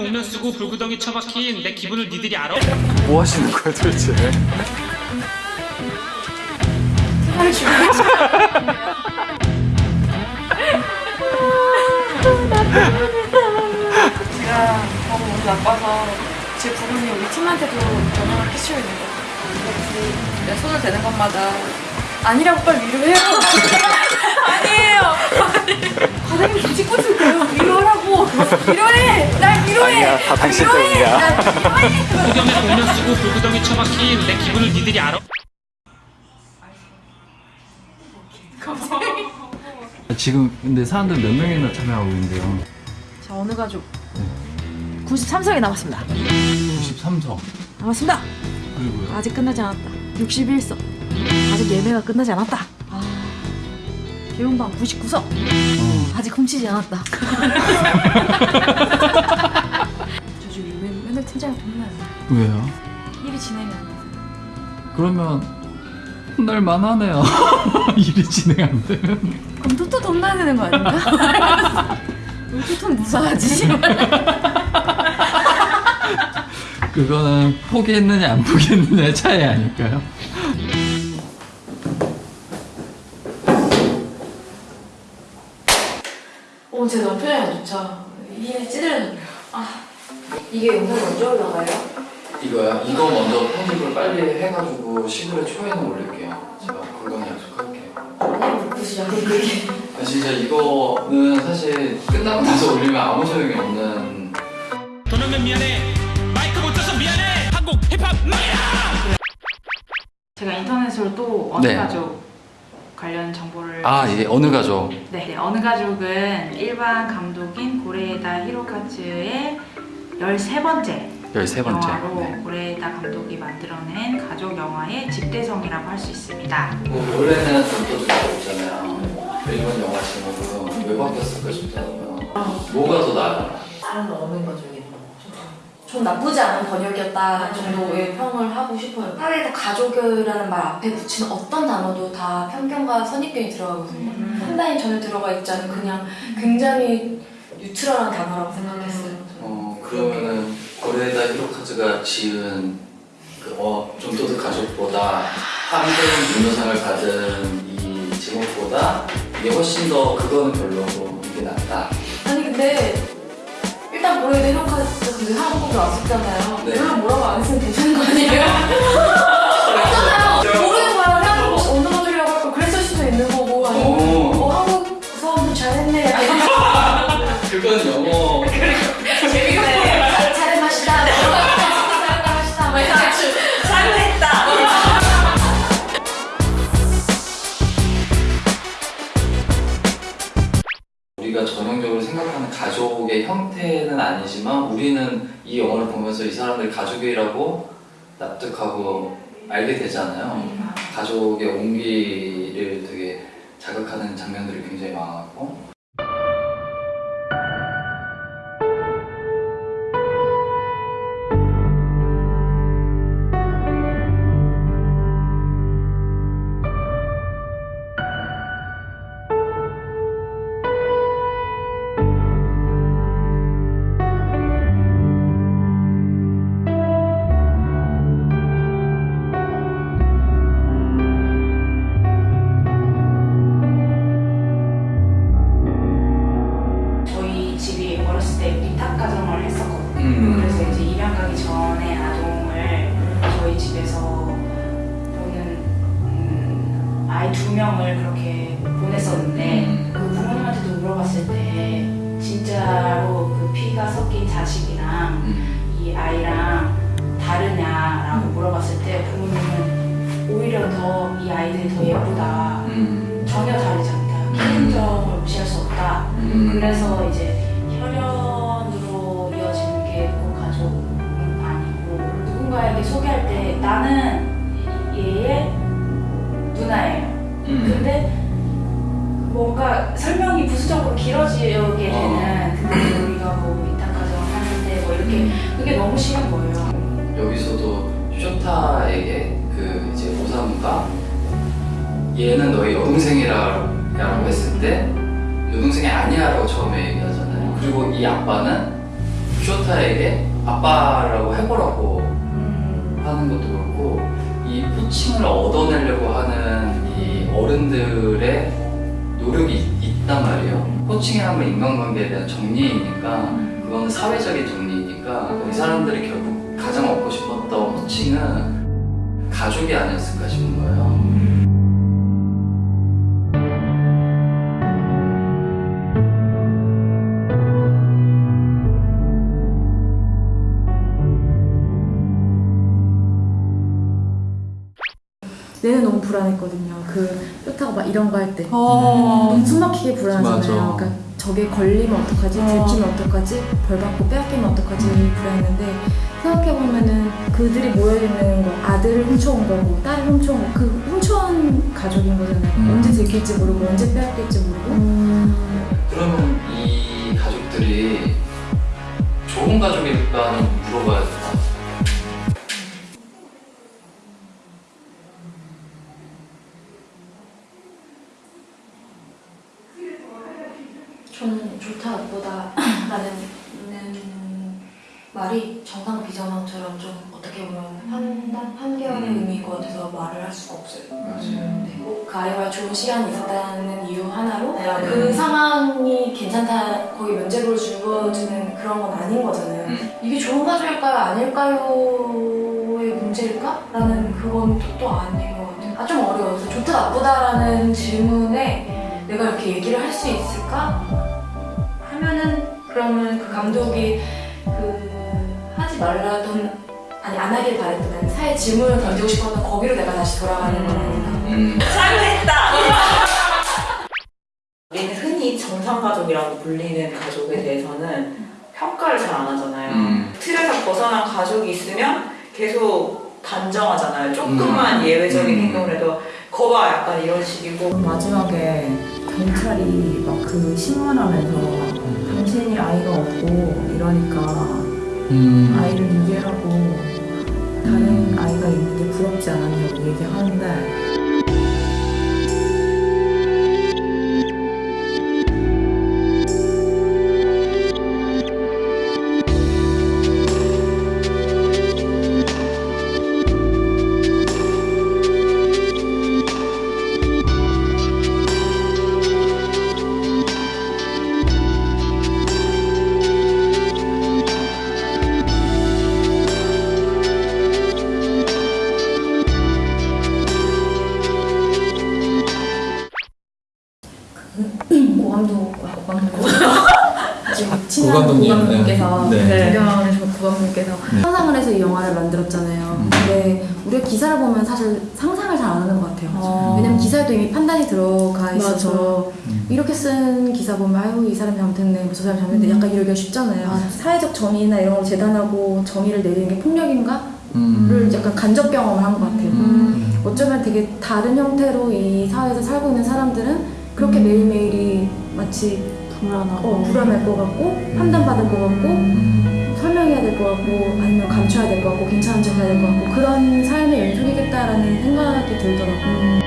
복면 쓰고 불구덩이 처박힌 내 기분을 니들이 알아? 뭐 하시는 거예요 도대체? 제가 너무 몸이 나빠서 제 부모님 우리 팀한테도 영향을 끼치고 있는 거예요. 그래서 내 손을 대는 것마다 아니라고 빨리 위로해요. 아니에요. 좀 찍고 있을게요. 위로하라고. 위로해. 날 위로해. 아니야, 다 당신. 때문이야. 폭염에 복면 쓰고 불구덩이 처박힌 내 기분을 니들이 알아? 지금 근데 사람들 몇 명이나 참여하고 있는데요? 자 어느 가족? 93석이 남았습니다. 93석 남았습니다. 그리고요 아직 끝나지 않았다. 61석. 아직 예매가 끝나지 않았다. 아, 개용방 99석. 어. 아직 훔치지 않았다. 저 지금 맨- 맨날 팀장이 혼나요. 왜요? 일이 진행이 안 돼. 그러면 혼날 만 하네요 일이 진행 안 되면 그럼 토토 돈 나야 되는 거 아닌가? 왜 토토는 무사하지? 그거는 포기했느냐 안 포기했느냐의 차이 아닐까요? 어, 제안 좋죠. 힘이 찌들어져요. 아, 이게 영상이 언제 올라가요? 이거요? 이거 먼저 편집을 빨리 해가지고 11월 초에는 올릴게요 제가 그건 약속할게요 아니. 그럼 그게. 아, 진짜 이거는 사실 끝나고 나서 올리면 아무 소용이 없는 돈 미안해 마이크 못 줘서 미안해 한국 힙합 마야 제가 인터넷으로 또 어느 네. 가족 관련 정보를 아 예 어느 가족 네, 네, 어느 가족은 일반 감독인 고레에다 히로카츠의 13번째 13번째 영화로 네. 고레에다 감독이 만들어낸 가족 영화의 집대성이라고 할 수 있습니다. 뭐 원래는 전도주가 있잖아요 일본 영화 제목으로 왜 바뀌었을까 싶더라고요 뭐가 더 나아요? 사람은 어느 가족이 좀 나쁘지 않은 번역이었다 정도의 평을 하고 싶어요. 차라리 가족이라는 말 앞에 붙이는 어떤 단어도 다 편견과 선입견이 들어가거든요. 판단이 전혀 들어가 있지 않은 그냥 굉장히 뉴트럴한 단어라고 생각했어요. 어 그러면은 고레에다 히로카즈가 지은 그 어, 좀 도드 가족보다 한국 문효상을 받은 이 제목보다 이게 훨씬 더 그거는 별로고 이게 낫다 아니 근데 일단 고려대 이런까지 근데 한국으로 왔었잖아요. 네. 우리가 전형적으로 생각하는 가족의 형태는 아니지만 우리는 이 영화를 보면서 이 사람들 가족이라고 납득하고 알게 되잖아요. 가족의 온기를 되게 자극하는 장면들이 굉장히 많았고 음. 이 아이랑 다르냐라고 물어봤을 때 부모님은 오히려 더 이 아이들이 더 예쁘다 음. 전혀 다르지 않다 큰 점을 무시할 수 없다 음. 그래서 이제 혈연으로 이어지는 게 꼭 가족은 아니고 누군가에게 소개할 때 나는 얘의 누나예요. 음. 근데 뭔가 설명이 부수적으로 길어지게 어. 되는 우리가 뭐 위탁 가정을 하는데 뭐 이렇게 그게 너무 싫은 거예요. 여기서도 쇼타에게 그 이제 오사무가 얘는 너의 여동생이라고 했을 때 여동생이 아니야라고 처음에 얘기하잖아요. 그리고 이 아빠는 쇼타에게 아빠라고 해보라고 음. 하는 것도 그렇고 이 호칭을 얻어내려고 하는 이 어른들의 노력이 있- 있단 말이에요. 건 인간관계에 대한 정리이니까 그거는 사회적인 정리 이니까 이 사람들이 결국 가장 얻고 싶었던 호칭은 가족이 아니었을까 싶은 거예요. 내는 너무 불안했거든요. 그 뼈타고 막 이런 거 할 때. 어. 너무 숨막히게 불안하잖아요. 맞아. 그러니까 저게 걸리면 어떡하지? 어. 들키면 어떡하지? 벌 받고 빼앗기면 어떡하지? 불안했는데 생각해보면은 그들이 모여있는 거 아들을 훔쳐온 거고 딸을 훔쳐온 거 그 훔쳐온 가족인 거잖아요. 음. 언제 들킬지 모르고 언제 빼앗길지 모르고 그러면 이 가족들이 좋은 가족일까는 물어봐야 될 저는 좋다 나쁘다 라는 음, 말이 정상 비정상처럼 좀 어떻게 보면 판단, 판결의 음. 의미일 것 같아서 말을 할 수가 없어요. 맞아요. 네, 뭐그 아이와 좋은 시간이 있었다는 이유 하나로 음. 그 상황이 괜찮다 거기 면제부를 주어지는 그런 건 아닌 거잖아요. 음. 이게 좋은 가족일까요 아닐까요의 문제일까? 라는 그건 또, 또 아닌 것 같아요. 아 좀 어려워서 좋다 나쁘다라는 질문에 내가 이렇게 얘기를 할 수 있을까? 하면은 그러면 그 감독이 그 하지 말라던 아니 안 하길 바랬던 아니 사회 질문을 던지고 싶었던 거기로 내가 다시 돌아가는 건 아닌가. 음. 우리는 흔히 정상가족이라고 불리는 가족에 대해서는 평가를 잘 안 하잖아요. 음. 틀에서 벗어난 가족이 있으면 계속 단정하잖아요. 조금만 예외적인 음. 행동을 해도 거봐 약간 이런 식이고 마지막에 경찰이 막 그 신문하면서 아이가 없고 이러니까 음. 아이를 유괴하고 다른 아이가 있는데 부럽지 않았냐고 얘기하는데 고감독, 아. 지금 친한 고감독님, 고감독님께서 네. 네. 존경하는 저 고감독님께서 네. 상상을 해서 이 영화를 만들었잖아요. 음. 근데 우리가 기사를 보면 사실 상상을 잘 안 하는 것 같아요. 어. 왜냐면 기사에도 이미 판단이 들어가 있어서 음. 이렇게 쓴 기사 보면 아유 이 사람이 잘못했네 뭐 저 사람이 잘못했네 약간 이러기가 쉽잖아요. 사회적 정의나 이런 걸 재단하고 정의를 내리는 게 폭력인가? 음. 를 약간 간접 경험을 한 것 같아요. 음. 어쩌면 되게 다른 형태로 이 사회에서 살고 있는 사람들은 그렇게 매일매일이 마치 불안하고. 어, 불안할 것 같고 판단받을 것 같고 음. 설명해야 될 것 같고 아니면 감춰야 될 것 같고 괜찮은 척 해야 될 것 같고 그런 삶의 연속이겠다라는 생각이 들더라고요.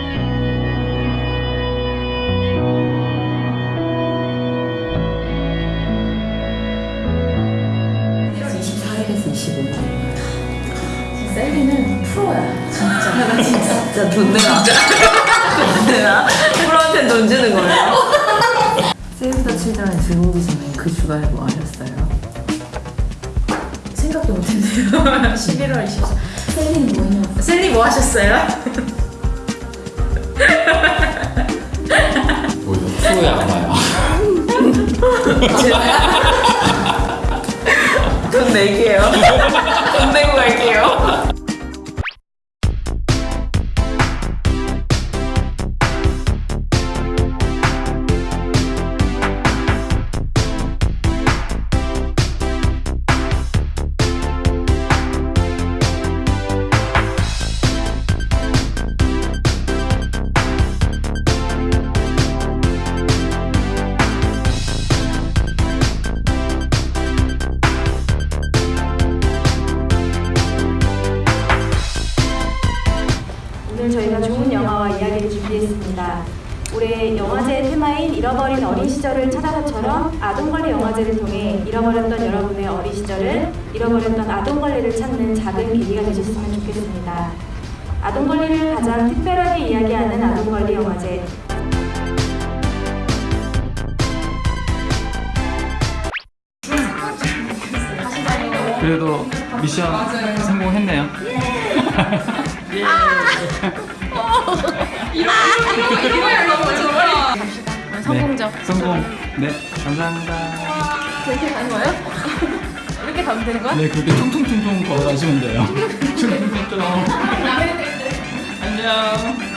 24일에서 25일 셀리는 프로야 진짜. 진짜 돈 내나 돈 내나? 프로한테 돈 주는 거예요? 세이브 더 칠드런 들어오기 전에 그 주간에 뭐 하셨어요? 생각도 못했네요. 11월 24일. 셀리는 뭐 했냐고. 셀리 뭐 하셨어요? 뭐죠? 프로의 아마야. 돈 낼게요 돈 내고 갈게요 오늘 저희가 좋은 영화와 이야기를 준비했습니다. 올해 영화제 테마인 잃어버린 어린 시절을 찾아서처럼 아동관리 영화제를 통해 잃어버렸던 여러분의 어린 시절을 잃어버렸던 아동관리를 찾는 작은 계기가 되셨으면 좋겠습니다. 아동관리를 가장 특별하게 이야기하는 아동관리 영화제 그래도 미션 성공했네요. 예. 성공적. 네, 성공. 네, 감사합니다. 그렇게 가는 거예요? 이렇게 가면 되는 거야? 네, 그렇게 퉁퉁퉁퉁 걸어가시면 돼요. 퉁퉁퉁퉁. 안녕.